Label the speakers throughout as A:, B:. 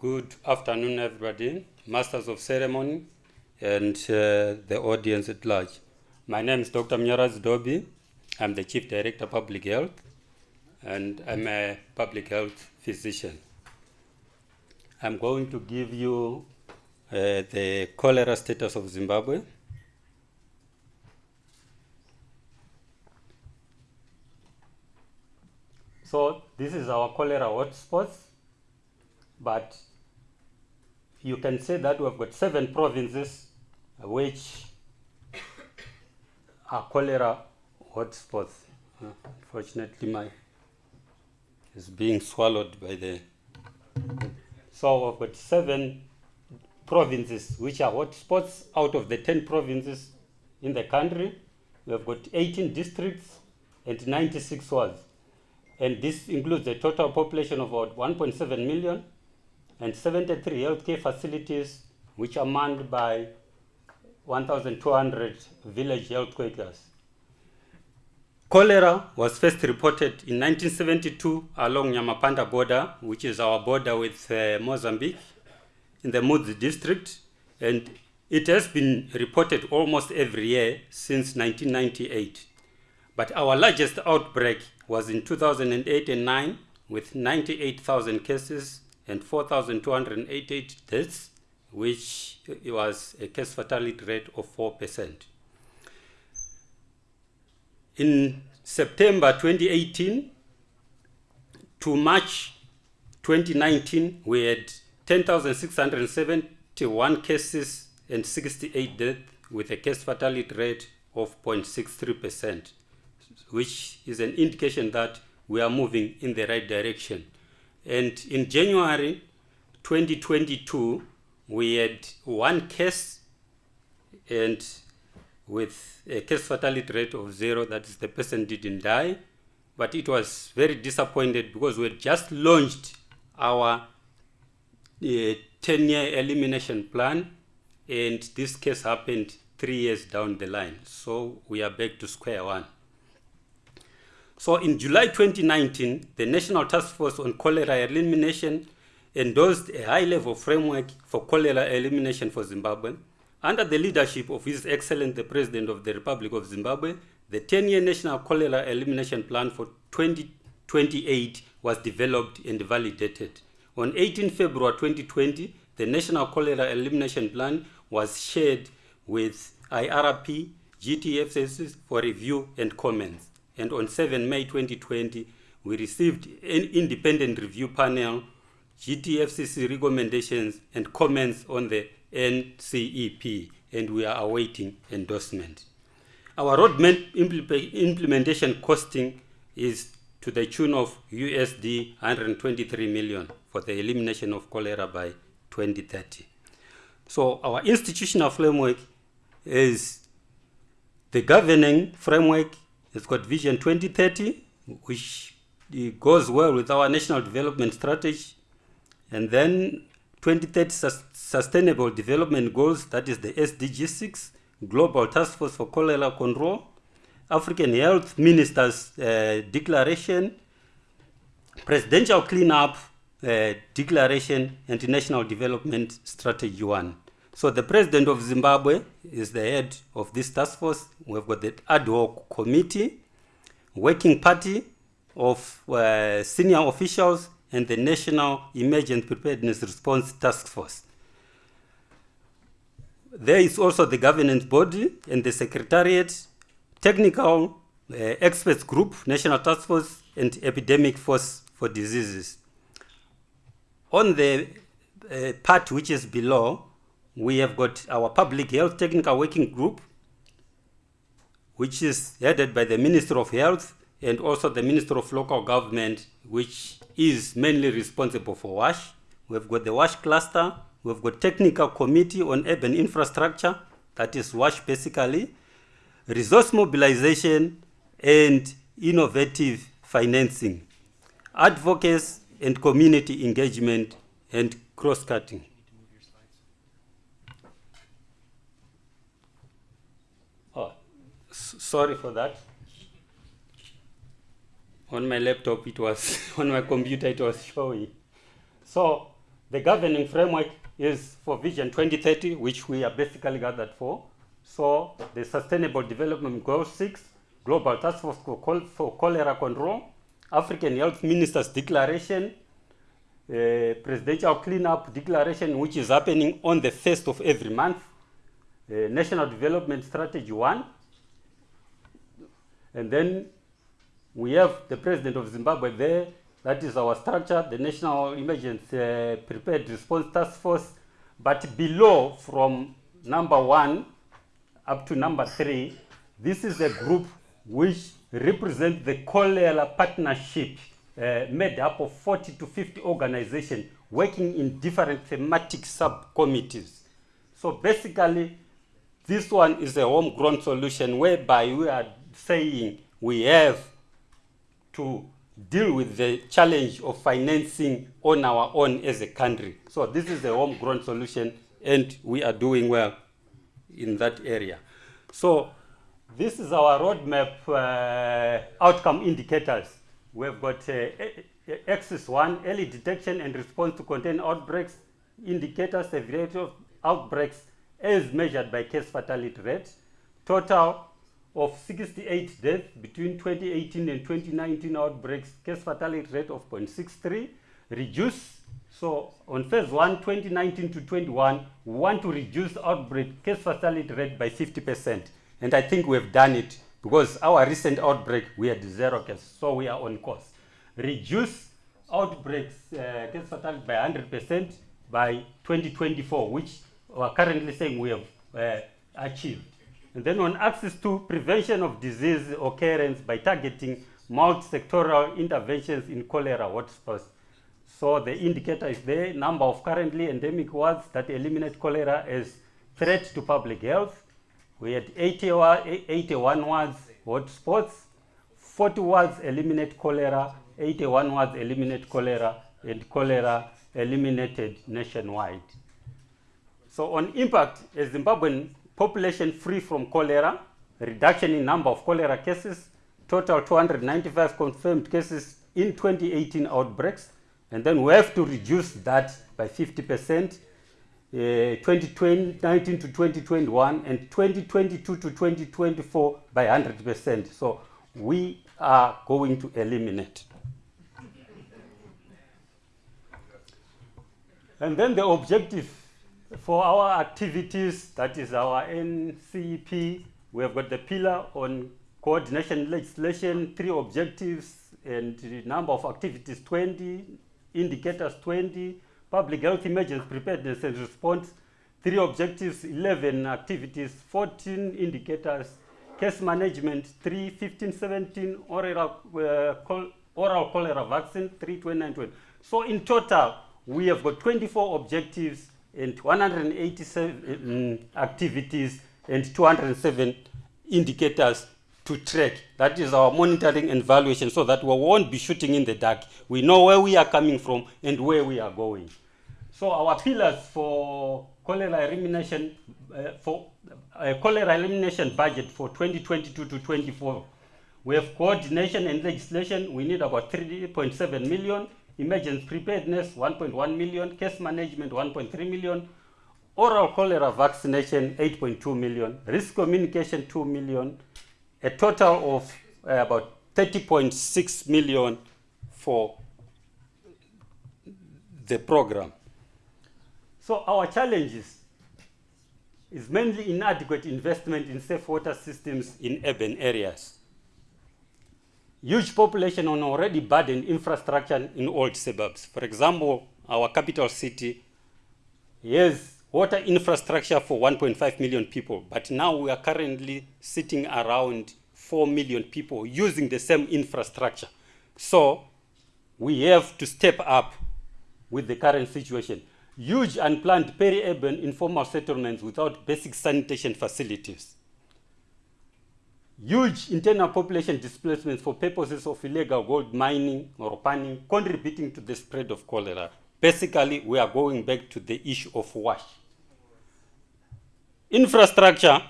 A: Good afternoon, everybody, masters of ceremony, and uh, the audience at large. My name is Dr. Munyaradzi Dobi. I'm the Chief Director of Public Health, and I'm a public health physician. I'm going to give you uh, the cholera status of Zimbabwe. So this is our cholera hotspots, but you can say that we've got seven provinces which are cholera hotspots. Unfortunately, my is being swallowed by the. So we've got seven provinces which are hotspots out of the 10 provinces in the country. We've got 18 districts and 96 wards. And this includes a total population of about 1.7 million and 73 healthcare facilities, which are manned by 1,200 village health workers. Cholera was first reported in 1972 along Nyamapanda border, which is our border with uh, Mozambique, in the Mudzi district, and it has been reported almost every year since 1998. But our largest outbreak was in 2008 and 9 with 98,000 cases and 4,288 deaths, which was a case fatality rate of 4%. In September 2018 to March 2019, we had 10,671 cases and 68 deaths with a case fatality rate of 0.63%, which is an indication that we are moving in the right direction. And in January 2022, we had one case and with a case fatality rate of zero, that is the person didn't die, but it was very disappointed because we had just launched our uh, 10-year elimination plan and this case happened three years down the line. So we are back to square one. So in July 2019, the National Task Force on Cholera Elimination endorsed a high-level framework for cholera elimination for Zimbabwe. Under the leadership of His Excellency the President of the Republic of Zimbabwe, the 10-year National Cholera Elimination Plan for 2028 was developed and validated. On 18 February 2020, the National Cholera Elimination Plan was shared with IRP, GTFCC for review and comments. And on 7 May 2020, we received an independent review panel, GTFCC recommendations and comments on the NCEP, and we are awaiting endorsement. Our roadmap impl implementation costing is to the tune of USD 123 million for the elimination of cholera by 2030. So our institutional framework is the governing framework. It's got Vision 2030, which goes well with our national development strategy. And then 2030 sus Sustainable Development Goals, that is the SDG 6, Global Task Force for Cholera Control, African Health Ministers uh, Declaration, Presidential Cleanup uh, Declaration, and National Development Strategy 1. So the President of Zimbabwe is the head of this task force. We've got the ad hoc committee, working party of uh, senior officials, and the National Emergency Preparedness Response Task Force. There is also the governance body and the secretariat, technical uh, experts group, National Task Force, and Epidemic Force for Diseases. On the uh, part which is below, we have got our Public Health Technical Working Group, which is headed by the Minister of Health and also the Minister of Local Government, which is mainly responsible for WASH. We've got the WASH cluster, we've got Technical Committee on Urban Infrastructure, that is WASH basically, resource mobilization, and innovative financing, advocacy and community engagement, and cross-cutting. Sorry for that on my laptop it was on my computer it was showing so The governing framework is for Vision 2030, which we are basically gathered for. So the Sustainable Development Goal 6, Global Task Force for, Cholera Control, African Health Ministers Declaration, uh, Presidential Cleanup Declaration, which is happening on the first of every month, uh, National Development Strategy 1, and then we have the President of Zimbabwe there, that is our structure, the National Emergency uh, Prepared Response Task Force, but below from number one up to number three, this is a group which represents the cholera partnership uh, made up of 40 to 50 organizations working in different thematic subcommittees. So basically, this one is a homegrown solution whereby we are saying we have to deal with the challenge of financing on our own as a country. So this is a homegrown solution and we are doing well in that area. So this is our roadmap uh, outcome indicators. We've got uh, axis one, early detection and response to contain outbreaks, indicators, severity of outbreaks as measured by case fatality rate, total of 68 deaths between 2018 and 2019 outbreaks, case fatality rate of 0.63, reduce. So on phase one, 2019 to 21, we want to reduce outbreak case fatality rate by 50%. And I think we've done it because our recent outbreak, we had zero cases, so we are on course. Reduce outbreaks, uh, case fatality by 100% by 2024, which we are currently saying we have uh, achieved. And then on access to prevention of disease occurrence by targeting multi-sectoral interventions in cholera hotspots. So the indicator is the number of currently endemic wards that eliminate cholera as threat to public health. We had 81, 81 wards hotspots, 40 wards eliminate cholera, 81 wards eliminate cholera, and cholera eliminated nationwide. So on impact, as Zimbabwean population free from cholera, reduction in number of cholera cases, total 295 confirmed cases in 2018 outbreaks, and then we have to reduce that by 50%, uh, 2019 to 2021, and 2022 to 2024 by 100%. So we are going to eliminate. And then the objective for our activities, that is our NCP, we have got the pillar on coordination legislation, three objectives, and the number of activities 20, indicators 20, public health emergency preparedness and response, three objectives, 11 activities, 14 indicators, case management, 3, 15, 17, oral, uh, oral cholera vaccine, 3, 29, 20. So in total, we have got 24 objectives and 187 activities and 207 indicators to track. That is our monitoring and evaluation so that we won't be shooting in the dark. We know where we are coming from and where we are going. So our pillars for cholera elimination, uh, for uh, cholera elimination budget for 2022 to 24, we have coordination and legislation. We need about 3.7 million emergency preparedness 1.1 million, case management 1.3 million, oral cholera vaccination 8.2 million, risk communication 2 million, a total of uh, about 30.6 million for the program. So our challenges is mainly inadequate investment in safe water systems in urban areas huge population on already burdened infrastructure in old suburbs. For example, our capital city has water infrastructure for 1.5 million people, but now we are currently sitting around 4 million people using the same infrastructure. So we have to step up with the current situation. Huge unplanned peri-urban informal settlements without basic sanitation facilities huge internal population displacements for purposes of illegal gold mining or panning, contributing to the spread of cholera. Basically, we are going back to the issue of wash. Infrastructure,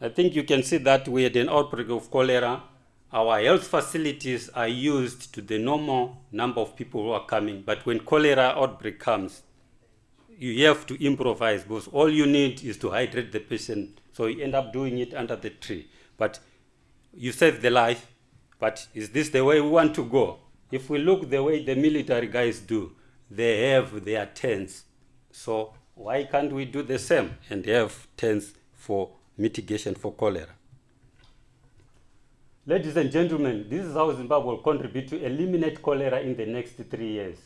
A: I think you can see that we had an outbreak of cholera. Our health facilities are used to the normal number of people who are coming, but when cholera outbreak comes, you have to improvise because all you need is to hydrate the patient. So you end up doing it under the tree. But you save the life. But is this the way we want to go? If we look the way the military guys do, they have their tents. So why can't we do the same and have tents for mitigation for cholera? Ladies and gentlemen, this is how Zimbabwe will contribute to eliminate cholera in the next three years.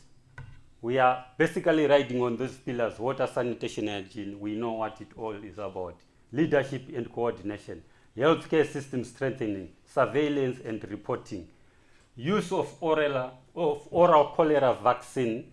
A: We are basically riding on those pillars, water, sanitation, hygiene. We know what it all is about. Leadership and coordination, healthcare system strengthening, surveillance and reporting, use of oral, of oral cholera vaccine,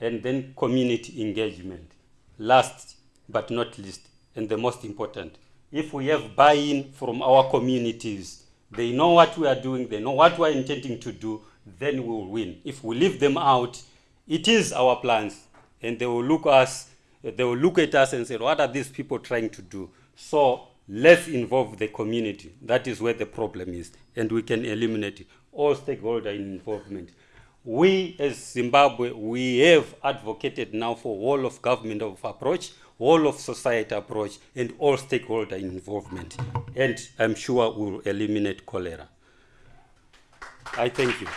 A: and then community engagement. Last but not least, and the most important, if we have buy-in from our communities, they know what we are doing, they know what we are intending to do, then we will win. If we leave them out, it is our plans, and they will look us, they will look at us and say, what are these people trying to do? So let's involve the community. That is where the problem is, and we can eliminate it. All stakeholder involvement. We as Zimbabwe, we have advocated now for whole of government of approach, whole of society approach, and all stakeholder involvement. And I'm sure we'll eliminate cholera. I thank you.